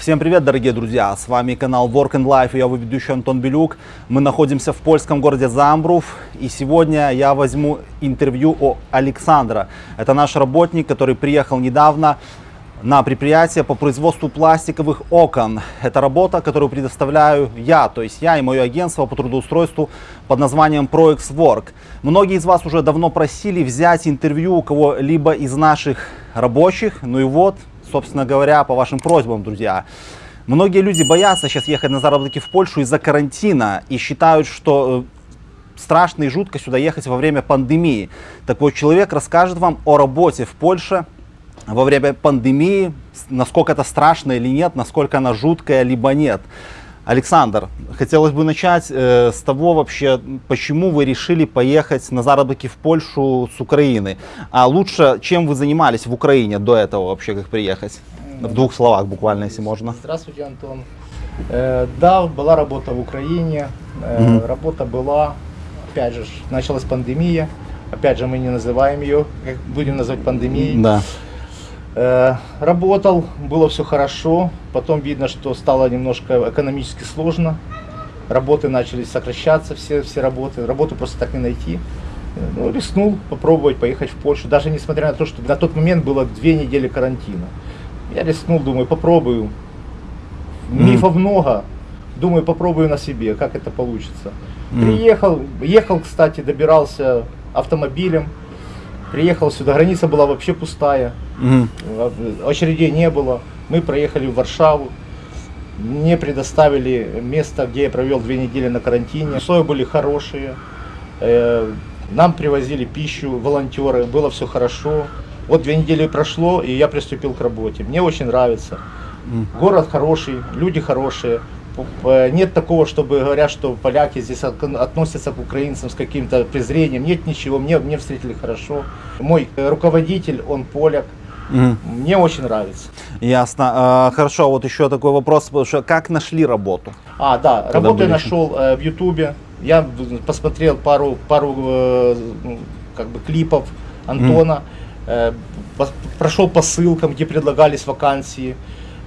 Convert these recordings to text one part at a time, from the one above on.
Всем привет, дорогие друзья! С вами канал Work and Life и я его ведущий Антон Белюк. Мы находимся в польском городе Замбрув и сегодня я возьму интервью у Александра. Это наш работник, который приехал недавно на предприятие по производству пластиковых окон. Это работа, которую предоставляю я, то есть я и мое агентство по трудоустройству под названием ProX Work. Многие из вас уже давно просили взять интервью у кого-либо из наших рабочих, ну и вот собственно говоря, по вашим просьбам, друзья. Многие люди боятся сейчас ехать на заработки в Польшу из-за карантина и считают, что э, страшно и жутко сюда ехать во время пандемии. Так вот, человек расскажет вам о работе в Польше во время пандемии, насколько это страшно или нет, насколько она жуткая, либо нет. Александр, хотелось бы начать э, с того вообще, почему вы решили поехать на заработки в Польшу с Украины. А лучше, чем вы занимались в Украине до этого вообще, как приехать? В двух словах буквально, если можно. Здравствуйте, Антон. Э, да, была работа в Украине. Э, Мгм. Работа была, опять же, началась пандемия. Опять же, мы не называем ее, как будем называть пандемией. Да. Работал, было все хорошо. Потом видно, что стало немножко экономически сложно. Работы начали сокращаться, все, все работы. Работу просто так не найти. Э, Ну, рискнул попробовать поехать в Польшу. Даже несмотря на то, что на тот момент было две недели карантина. Я рискнул, думаю, попробую. Мифов много. Думаю, попробую на себе, как это получится. Приехал, ехал, кстати, добирался автомобилем. Приехал сюда, граница была вообще пустая. Мгм. Очередей не было. Мы проехали в Варшаву. Мне предоставили место, где я провел две недели на карантине. Условия были хорошие. Э, Нам привозили пищу волонтеры, было все хорошо. Вот две недели прошло, и я приступил к работе. Мне очень нравится. Город хороший, люди хорошие. П- Нет такого, чтобы говорят, что поляки здесь от- относятся к украинцам с каким-то презрением. Нет ничего, мне, мне встретили хорошо. Мой э, руководитель, он поляк. Мгм. Мне очень нравится. Ясно. А, хорошо, вот еще такой вопрос, как нашли работу? А, да, Когда работу я нашел э, в Ютубе. Я посмотрел пару, пару э, ну, как бы клипов Антона. Э, пос- прошел по ссылкам, где предлагались вакансии.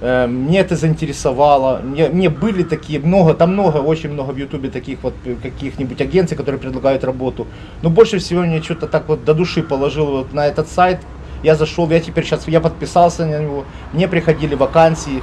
Мне это заинтересовало. Мне, мне были такие много, там много, очень много в Ютубе таких вот э, каких-нибудь агенций, которые предлагают работу. Но больше всего мне что-то так вот до души положил вот на этот сайт. Я зашел, я теперь сейчас, я подписался на него. Мне приходили вакансии.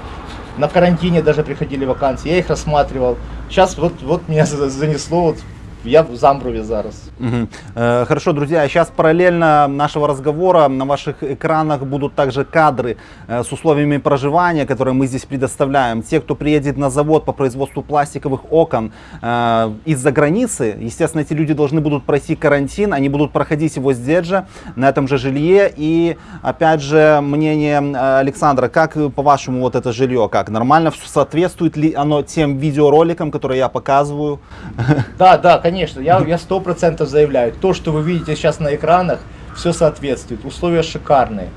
На карантине даже приходили вакансии, я их рассматривал. Сейчас вот, вот меня за- занесло, вот я в Замброве зараз. Мгм. Э, Хорошо, друзья, сейчас параллельно нашего разговора на ваших экранах будут также кадры э, с условиями проживания, которые мы здесь предоставляем. Те, кто приедет на завод по производству пластиковых окон э, из-за границы, естественно, эти люди должны будут пройти карантин, они будут проходить его здесь же, на этом же жилье. И, опять же, мнение э, Александра, как по-вашему вот это жилье, как нормально, соответствует ли оно тем видеороликам, которые я показываю? Да, да, конечно, я я сто процентов заявляю. То, что вы видите сейчас на экранах, все соответствует. Условия шикарные.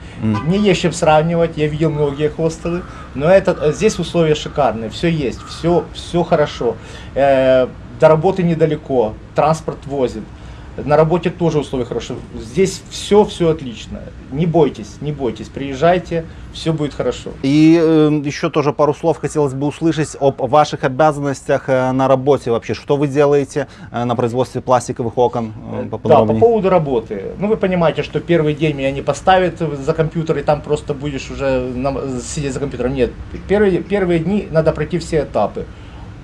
Не есть чем сравнивать, я видел многие хостелы, но это, э, здесь условия шикарные, все есть, все, все хорошо. Э, до работы недалеко, транспорт возит. На работе тоже условия хорошие. Здесь все, все отлично. Не бойтесь, не бойтесь, приезжайте, все будет хорошо. И э, еще тоже пару слов хотелось бы услышать об ваших обязанностях э, на работе вообще. Что вы делаете э, на производстве пластиковых окон? Э, Да, по поводу работы. Ну, вы понимаете, что первый день меня не поставят за компьютер, и там просто будешь уже на- сидеть за компьютером. Нет, первые, первые дни надо пройти все этапы.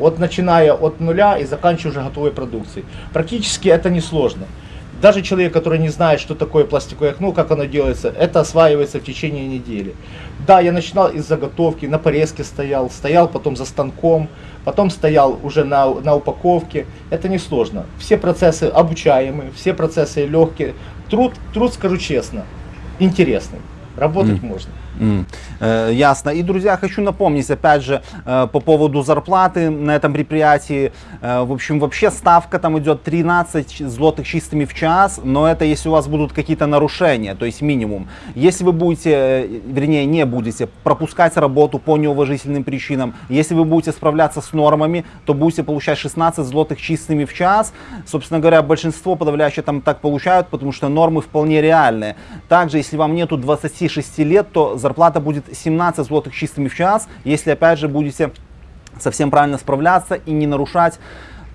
Вот начиная от нуля и заканчивая уже готовой продукцией. Практически это несложно. Даже человек, который не знает, что такое пластиковое окно, как оно делается, это осваивается в течение недели. Да, я начинал из заготовки, на порезке стоял, стоял потом за станком, потом стоял уже на, на упаковке. Это несложно. Все процессы обучаемые, все процессы легкие. Труд, труд, скажу честно, интересный. Работать можно. Э, Ясно. И, друзья, хочу напомнить, опять же, э, по поводу зарплаты на этом предприятии. Э, В общем, вообще ставка там идет 13 злотых чистыми в час, но это если у вас будут какие-то нарушения, то есть минимум. Если вы будете, вернее, не будете пропускать работу по неуважительным причинам, если вы будете справляться с нормами, то будете получать 16 злотых чистыми в час. Собственно говоря, большинство подавляющее там так получают, потому что нормы вполне реальные. Также, если вам нету 26 лет, то зарплата будет 17 злотых чистыми в час, если опять же будете совсем правильно справляться и не нарушать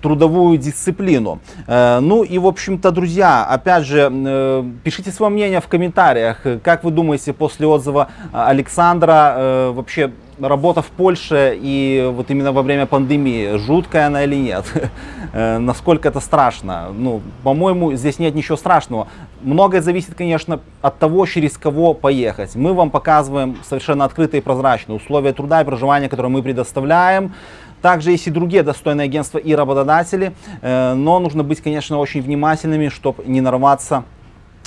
трудовую дисциплину. Э, Ну и, в общем-то, друзья, опять же, э, пишите свое мнение в комментариях. Как вы думаете после отзыва Александра, э, вообще работа в Польше и вот именно во время пандемии, жуткая она или нет? Э, Насколько это страшно? Ну, по-моему, здесь нет ничего страшного. Многое зависит, конечно, от того, через кого поехать. Мы вам показываем совершенно открытые и прозрачные условия труда и проживания, которые мы предоставляем. Также есть и другие достойные агентства и работодатели, э, но нужно быть, конечно, очень внимательными, чтобы не нарваться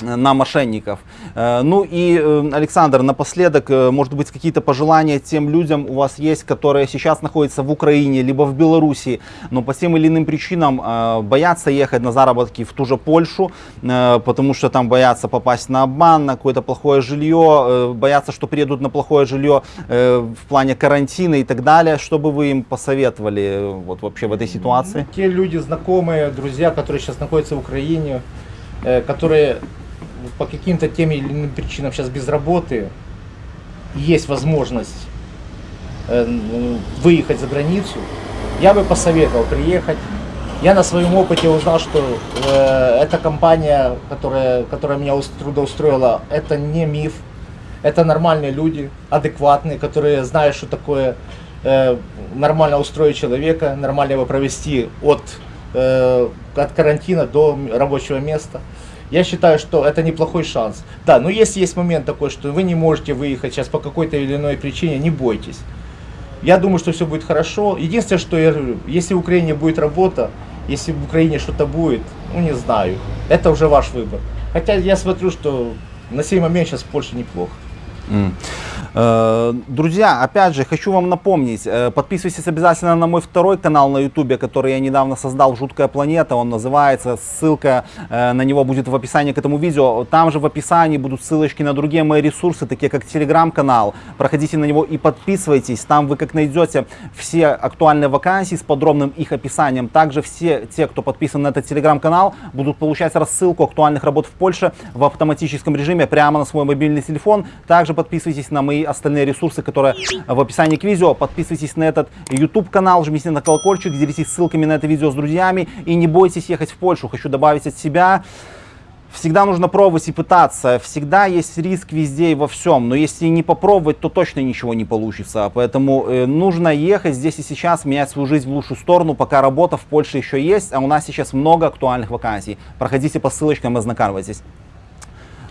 на мошенников. Э, Ну и, э, Александр, напоследок, э, может быть, какие-то пожелания тем людям у вас есть, которые сейчас находятся в Украине, либо в Беларуси, но по тем или иным причинам боятся ехать на заработки в ту же Польшу, потому что там боятся попасть на обман, на какое-то плохое жилье, боятся, что приедут на плохое жилье в плане карантина и так далее. Что бы вы им посоветовали вот вообще в этой ситуации? Те люди, знакомые, друзья, которые сейчас находятся в Украине, которые по каким-то тем или иным причинам сейчас без работы, есть возможность э, выехать за границу, я бы посоветовал приехать. Я на своем опыте узнал, что э, эта компания, которая, которая меня ус- трудоустроила, это не миф. Это нормальные люди, адекватные, которые знают, что такое э, нормально устроить человека, нормально его провести от, э, от карантина до рабочего места. Я считаю, что это неплохой шанс. Да, но если есть момент такой, что вы не можете выехать сейчас по какой-то или иной причине, не бойтесь. Я думаю, что все будет хорошо. Единственное, что я говорю, если в Украине будет работа, если в Украине что-то будет, ну не знаю. Это уже ваш выбор. Хотя я смотрю, что на сей момент сейчас в Польше неплохо. М. Э, Друзья, опять же, хочу вам напомнить, э, подписывайтесь обязательно на мой второй канал на ютубе, который я недавно создал, «Жуткая планета», он называется, ссылка э, на него будет в описании к этому видео. Там же в описании будут ссылочки на другие мои ресурсы, такие как телеграм-канал. Проходите на него и подписывайтесь, там вы как найдете все актуальные вакансии с подробным их описанием. Также все те, кто подписан на этот телеграм-канал, будут получать рассылку актуальных работ в Польше в автоматическом режиме прямо на свой мобильный телефон. Также подписывайтесь на мои остальные ресурсы, которые в описании к видео. Подписывайтесь на этот YouTube канал, жмите на колокольчик, делитесь ссылками на это видео с друзьями и не бойтесь ехать в Польшу. Хочу добавить от себя. Всегда нужно пробовать и пытаться. Всегда есть риск везде и во всем. Но если не попробовать, то точно ничего не получится. Поэтому э, нужно ехать здесь и сейчас, менять свою жизнь в лучшую сторону, пока работа в Польше еще есть. А у нас сейчас много актуальных вакансий. Проходите по ссылочкам и ознакомьтесь.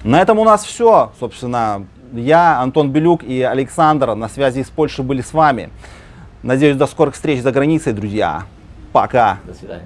На этом у нас все. Собственно, я, Антон Белюк и Александр на связи из Польши были с вами. Надеюсь, до скорых встреч за границей, друзья. Пока. До свидания.